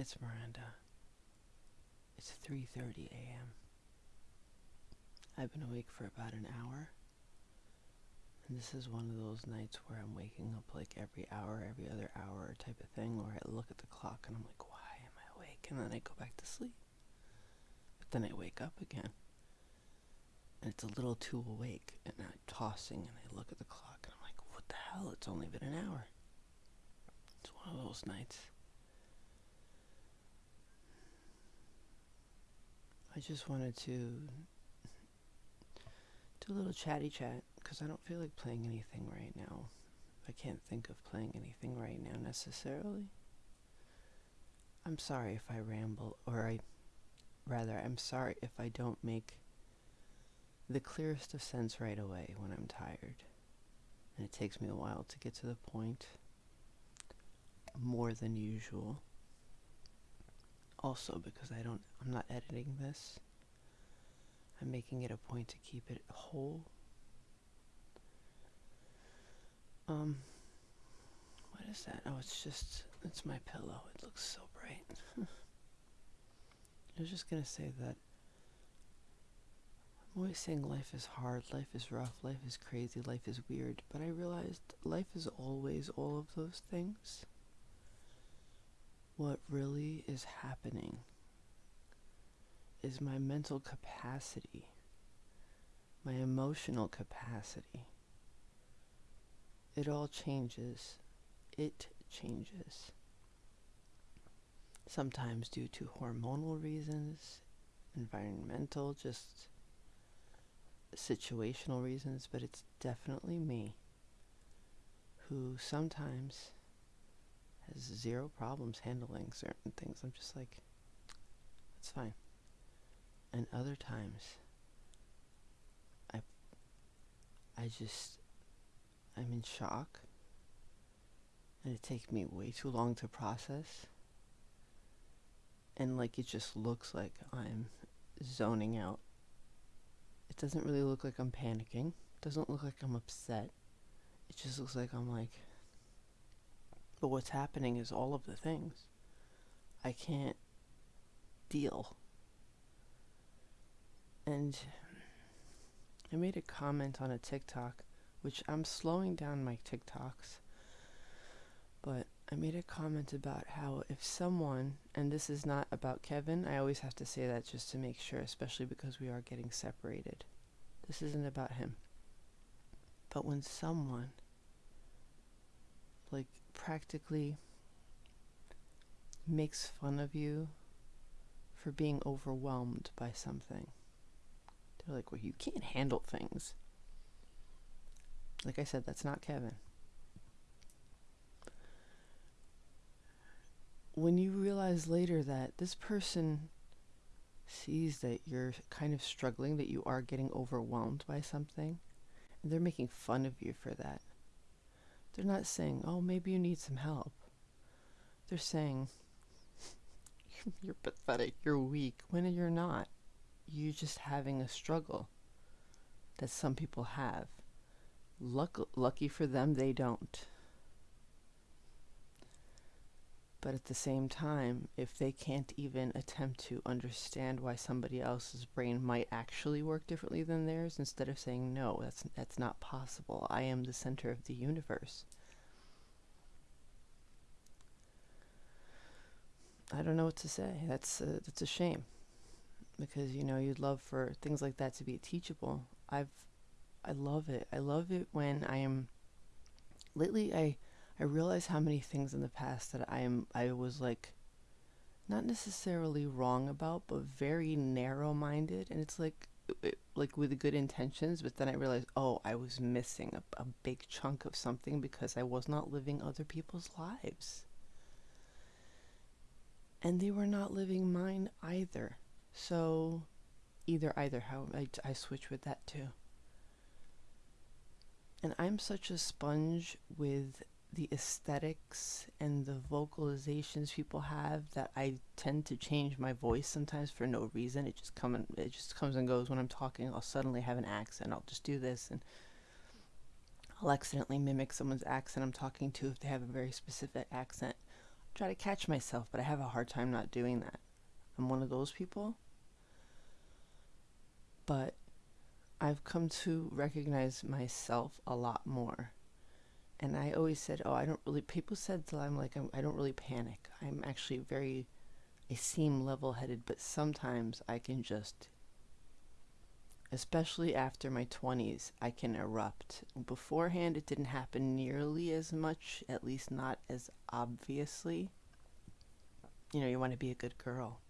It's Miranda. It's 3:30 a.m. I've been awake for about an hour. And this is one of those nights where I'm waking up like every hour, every other hour type of thing, where I look at the clock and I'm like, why am I awake? And then I go back to sleep. But then I wake up again. And it's a little too awake. And I'm tossing and I look at the clock and I'm like, what the hell? It's only been an hour. It's one of those nights. I just wanted to do a little chatty chat because I don't feel like playing anything right now. I can't think of playing anything right now necessarily. I'm sorry if I ramble, or I, rather, I'm sorry if I don't make the clearest of sense right away when I'm tired. And it takes me a while to get to the point, more than usual. Also because I don't, I'm not editing this. I'm making it a point to keep it whole. Um, what is that? Oh, it's just, it's my pillow. It looks so bright. I was just gonna say that I'm always saying life is hard, life is rough, life is crazy, life is weird, but I realized life is always all of those things what really is happening is my mental capacity, my emotional capacity. It all changes. It changes. Sometimes due to hormonal reasons, environmental, just situational reasons, but it's definitely me who sometimes has zero problems handling certain things. I'm just like, it's fine. And other times, I, I just, I'm in shock, and it takes me way too long to process. And like, it just looks like I'm zoning out. It doesn't really look like I'm panicking. Doesn't look like I'm upset. It just looks like I'm like, but what's happening is all of the things. I can't deal. And I made a comment on a TikTok, which I'm slowing down my TikToks, but I made a comment about how if someone, and this is not about Kevin, I always have to say that just to make sure, especially because we are getting separated. This isn't about him. But when someone, like, practically makes fun of you for being overwhelmed by something. They're like, well, you can't handle things. Like I said, that's not Kevin. When you realize later that this person sees that you're kind of struggling, that you are getting overwhelmed by something, and they're making fun of you for that. They're not saying, oh, maybe you need some help. They're saying, you're pathetic, you're weak, when you're not. You're just having a struggle that some people have. Luck lucky for them, they don't. But at the same time, if they can't even attempt to understand why somebody else's brain might actually work differently than theirs, instead of saying, no, that's, that's not possible, I am the center of the universe. I don't know what to say. That's a, that's a shame. Because, you know, you'd love for things like that to be teachable. I've, I love it. I love it when I am, lately I, I realize how many things in the past that I am I was like not necessarily wrong about, but very narrow-minded and it's like it, like with good intentions, but then I realized, oh, I was missing a, a big chunk of something because I was not living other people's lives. And they were not living mine either. So either either how I, I switch with that too. And I'm such a sponge with the aesthetics and the vocalizations people have that I tend to change my voice sometimes for no reason. It just come and, it just comes and goes when I'm talking. I'll suddenly have an accent. I'll just do this and I'll accidentally mimic someone's accent I'm talking to if they have a very specific accent. I try to catch myself, but I have a hard time not doing that. I'm one of those people. But I've come to recognize myself a lot more. And I always said, oh, I don't really, people said that I'm like, I'm, I don't really panic. I'm actually very, I seem level headed, but sometimes I can just, especially after my 20s, I can erupt. Beforehand, it didn't happen nearly as much, at least not as obviously. You know, you want to be a good girl.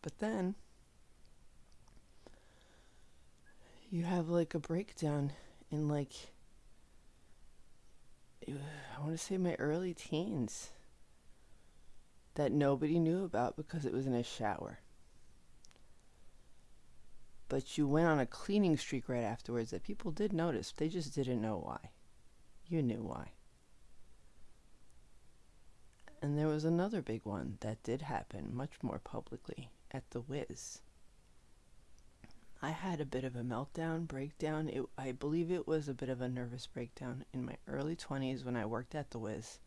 But then you have like a breakdown in like I want to say my early teens that nobody knew about because it was in a shower. But you went on a cleaning streak right afterwards that people did notice. They just didn't know why. You knew why. And there was another big one that did happen much more publicly at the Wiz. I had a bit of a meltdown, breakdown. It, I believe it was a bit of a nervous breakdown in my early 20s when I worked at the Wiz.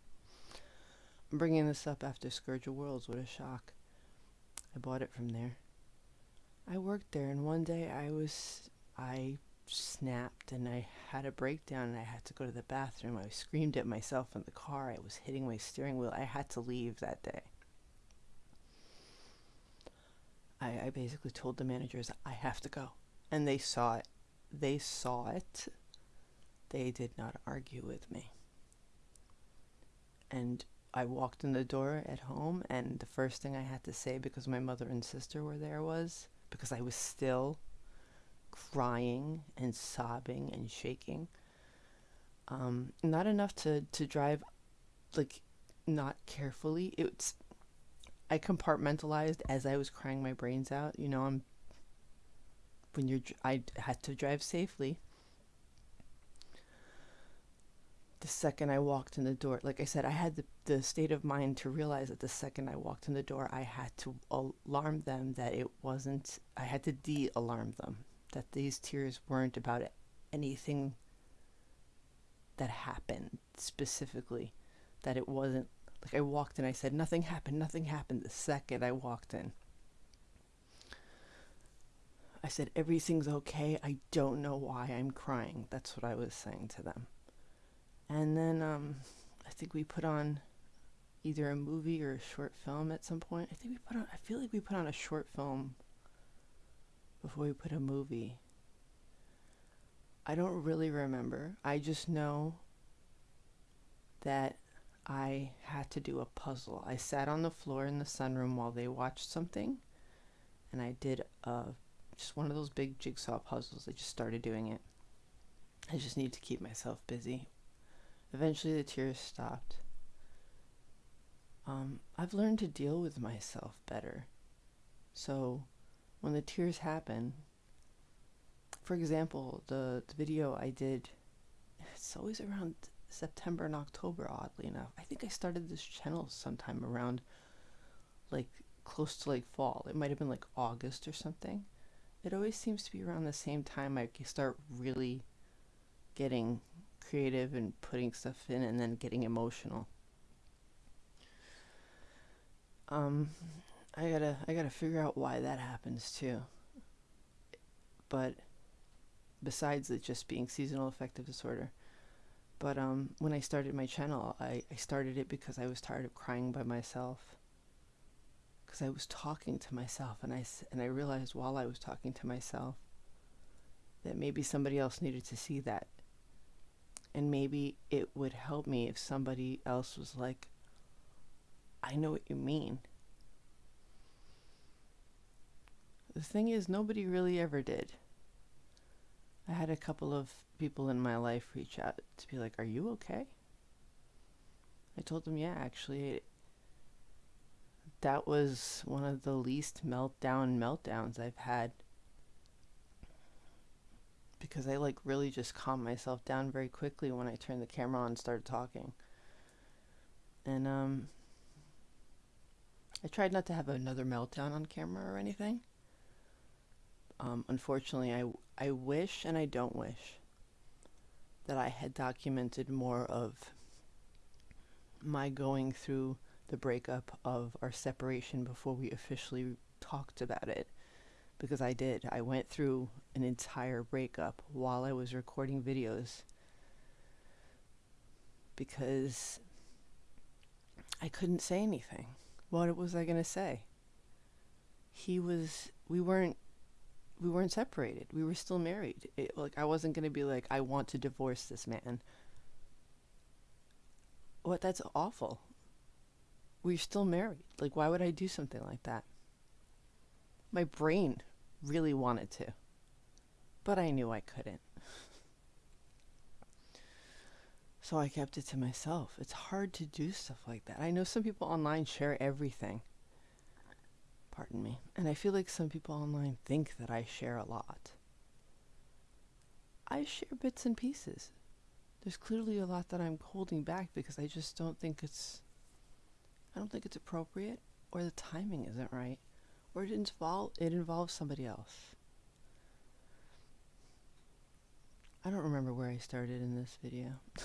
I'm bringing this up after Scourge of Worlds. What a shock. I bought it from there. I worked there, and one day I was. I snapped and I had a breakdown and I had to go to the bathroom. I screamed at myself in the car. I was hitting my steering wheel. I had to leave that day. I, I basically told the managers I have to go. And they saw it. They saw it. They did not argue with me. And I walked in the door at home, and the first thing I had to say, because my mother and sister were there, was because I was still crying and sobbing and shaking. Um, not enough to, to drive, like, not carefully. It's I compartmentalized as I was crying my brains out. You know, I'm when you're I had to drive safely. The second I walked in the door, like I said, I had the, the state of mind to realize that the second I walked in the door, I had to alarm them that it wasn't, I had to de alarm them that these tears weren't about anything that happened specifically, that it wasn't like I walked in, I said, nothing happened, nothing happened the second I walked in. I said, everything's okay. I don't know why I'm crying. That's what I was saying to them. And then um, I think we put on either a movie or a short film at some point. I think we put on, I feel like we put on a short film before we put a movie. I don't really remember. I just know that I had to do a puzzle. I sat on the floor in the sunroom while they watched something, and I did a, just one of those big jigsaw puzzles. I just started doing it. I just need to keep myself busy. Eventually, the tears stopped. Um, I've learned to deal with myself better. So, when the tears happen, for example, the, the video I did, it's always around September and October, oddly enough. I think I started this channel sometime around like close to like fall. It might have been like August or something. It always seems to be around the same time I start really getting creative and putting stuff in and then getting emotional. Um, I gotta I gotta figure out why that happens too. But besides it just being seasonal affective disorder, but um, when I started my channel, I, I started it because I was tired of crying by myself. Because I was talking to myself, and I, and I realized while I was talking to myself that maybe somebody else needed to see that. And maybe it would help me if somebody else was like, I know what you mean. The thing is, nobody really ever did. I had a couple of people in my life reach out to be like, Are you okay? I told them, Yeah, actually, that was one of the least meltdown meltdowns I've had. Because I like really just calmed myself down very quickly when I turned the camera on and started talking. And um I tried not to have another meltdown on camera or anything. Um, unfortunately, I, I wish and I don't wish. that I had documented more of my going through the breakup of our separation before we officially talked about it. Because I did. I went through an entire breakup while I was recording videos. Because I couldn't say anything. What was I going to say? He was, we weren't we weren't separated. We were still married. It, like I wasn't going to be like I want to divorce this man. What that's awful. We're still married. Like why would I do something like that? My brain really wanted to. But I knew I couldn't. So I kept it to myself. It's hard to do stuff like that. I know some people online share everything. Pardon me. And I feel like some people online think that I share a lot. I share bits and pieces. There's clearly a lot that I'm holding back because I just don't think it's I don't think it's appropriate or the timing isn't right or it involve it involves somebody else. I don't remember where I started in this video.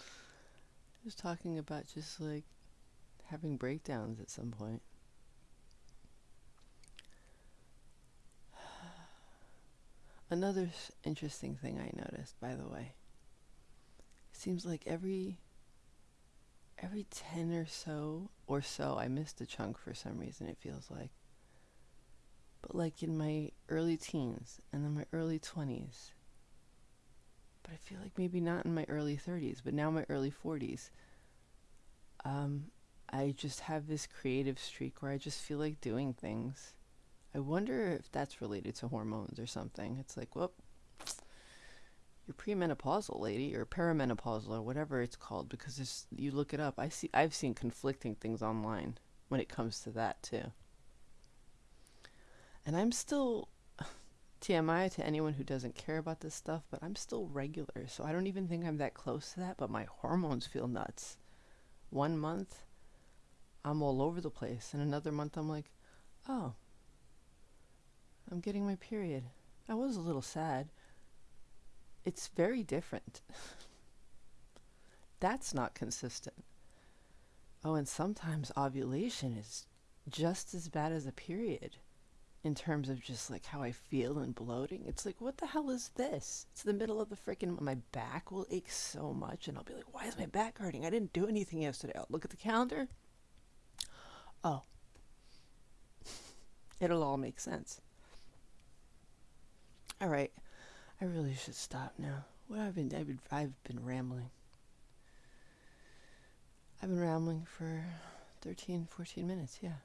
I was talking about just like having breakdowns at some point. Another interesting thing I noticed, by the way, it seems like every every 10 or so or so I missed a chunk for some reason it feels like. But like in my early teens and then my early 20s. But I feel like maybe not in my early 30s, but now my early 40s. Um, I just have this creative streak where I just feel like doing things. I wonder if that's related to hormones or something. It's like, well, you're premenopausal, lady, or perimenopausal, or whatever it's called, because it's, you look it up. I see, I've seen conflicting things online when it comes to that too. And I'm still TMI to anyone who doesn't care about this stuff, but I'm still regular, so I don't even think I'm that close to that. But my hormones feel nuts. One month, I'm all over the place. And another month, I'm like, oh, I'm getting my period. I was a little sad. It's very different. That's not consistent. Oh, and sometimes ovulation is just as bad as a period in terms of just like how I feel and bloating. It's like, what the hell is this? It's the middle of the freaking, my back will ache so much, and I'll be like, why is my back hurting? I didn't do anything yesterday. I'll look at the calendar. Oh, it'll all make sense. All right, I really should stop now. What I've been, I've been, I've been rambling. I've been rambling for 13, 14 minutes. Yeah,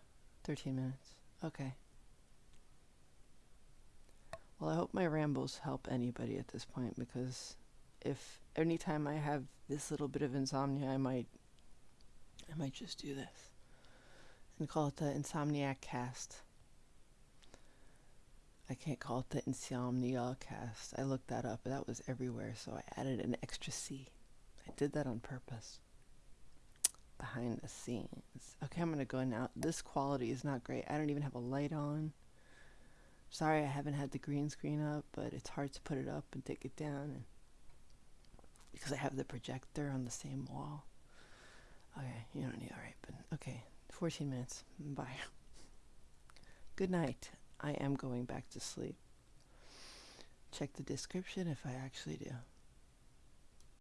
13 minutes. Okay. Well, I hope my rambles help anybody at this point because if anytime I have this little bit of insomnia, I might, I might just do this and call it the Insomniac Cast. I can't call it the Insomnia Cast. I looked that up, but that was everywhere, so I added an extra C. I did that on purpose. Behind the scenes. Okay, I'm gonna go now. This quality is not great. I don't even have a light on. Sorry, I haven't had the green screen up, but it's hard to put it up and take it down because I have the projector on the same wall. Okay, you don't need alright, but okay. 14 minutes. Bye. Good night. I am going back to sleep. Check the description if I actually do.